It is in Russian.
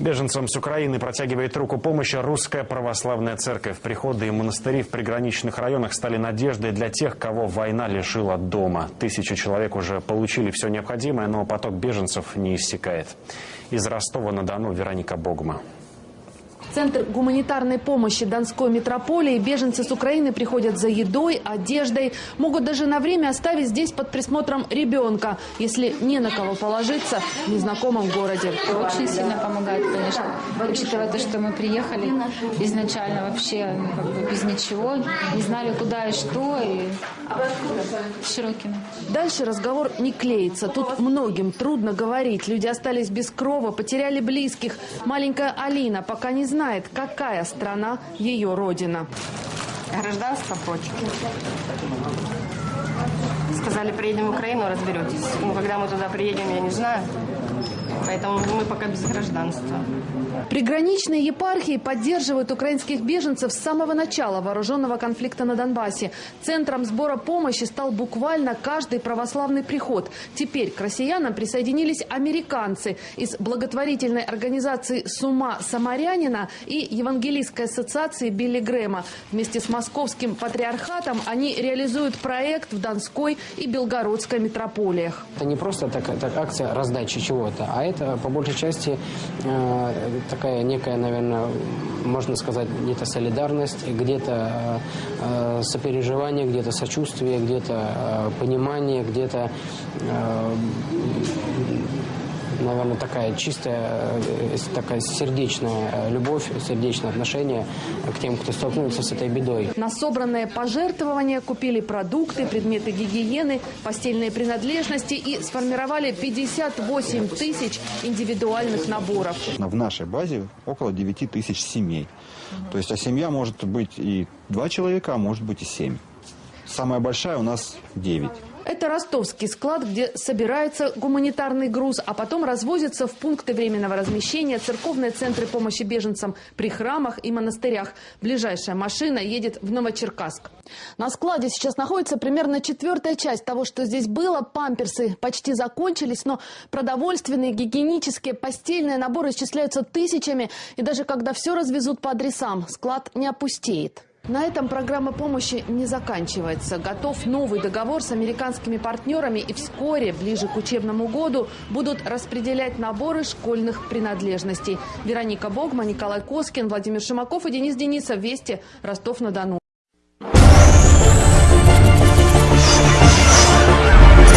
Беженцам с Украины протягивает руку помощи Русская Православная Церковь. Приходы и монастыри в приграничных районах стали надеждой для тех, кого война лишила дома. Тысячи человек уже получили все необходимое, но поток беженцев не иссякает. Из Ростова-на-Дону Вероника Богма. Центр гуманитарной помощи Донской метрополии. Беженцы с Украины приходят за едой, одеждой. Могут даже на время оставить здесь под присмотром ребенка, если не на кого положиться в незнакомом городе. Очень сильно помогает, конечно. Учитывая то, что мы приехали изначально вообще ну, как бы без ничего, не знали куда и что, и Широкино. Дальше разговор не клеится. Тут многим трудно говорить. Люди остались без крова, потеряли близких. Маленькая Алина пока не знает, какая страна ее родина. Гражданство прочь. Сказали, приедем в Украину, разберетесь. Ну, когда мы туда приедем, я не знаю. Поэтому мы пока без гражданства. Приграничные епархии поддерживают украинских беженцев с самого начала вооруженного конфликта на Донбассе. Центром сбора помощи стал буквально каждый православный приход. Теперь к россиянам присоединились американцы из благотворительной организации «Сума Самарянина» и Евангелийской ассоциации Билли Грэма. Вместе с московским патриархатом они реализуют проект в Донской и Белгородской метрополиях. Это не просто так, так акция раздачи чего-то, а это по большей части э, такая некая, наверное, можно сказать, где-то солидарность, где-то э, сопереживание, где-то сочувствие, где-то э, понимание, где-то э, наверное, такая чистая, э, такая сердечная любовь, сердечное отношение к тем, кто столкнулся с этой бедой. На собранные пожертвования купили продукты, предметы гигиены, постельные принадлежности и сформировали 58 тысяч индивидуальных наборов. В нашей базе около 9 тысяч семей. То есть, а семья может быть и два человека, а может быть и семь. Самая большая у нас 9. Это ростовский склад, где собирается гуманитарный груз, а потом развозится в пункты временного размещения, церковные центры помощи беженцам при храмах и монастырях. Ближайшая машина едет в Новочеркасск. На складе сейчас находится примерно четвертая часть того, что здесь было. Памперсы почти закончились, но продовольственные, гигиенические, постельные наборы исчисляются тысячами. И даже когда все развезут по адресам, склад не опустеет. На этом программа помощи не заканчивается. Готов новый договор с американскими партнерами и вскоре, ближе к учебному году, будут распределять наборы школьных принадлежностей. Вероника Богма, Николай Коскин, Владимир Шимаков и Денис Денисов. Вести. Ростов-на-Дону.